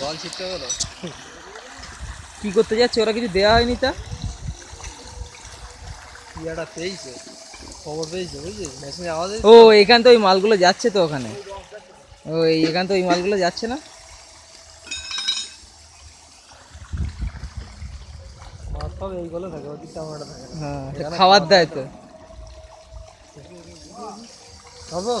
জল ছিটতে গেলো কী করতে যাচ্ছে ওরা কিছু দেওয়া হয়নি তা ইয়াটা পেয়েছে খবর পেয়েছে বুঝলি আওয়াজ ও এখান তো ওই মালগুলো যাচ্ছে তো ওখানে ও এখান তো ওই মালগুলো যাচ্ছে না হ্যাঁ, খাবার দেয় তো খবর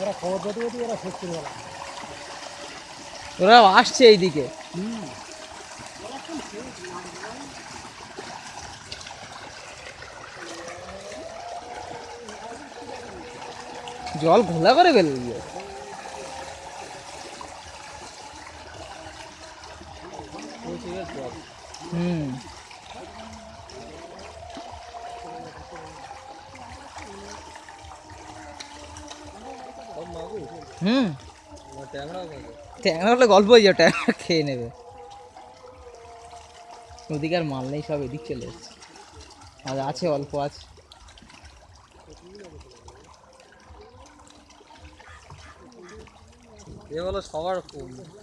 ওরা খবর পেতে পেতে ওরা শেষ করে গেলাম ওরা আসছে এইদিকে হুম জল ঘোলা করে গেল হুম হুম ট্যাংরা হলে গল্প হয়ে যাবে ট্যাংরা খেয়ে নেবে ওদিকে আর মাল নেই সব এদিক চলে এসছে আর আছে অল্প আছে এ হলো সবার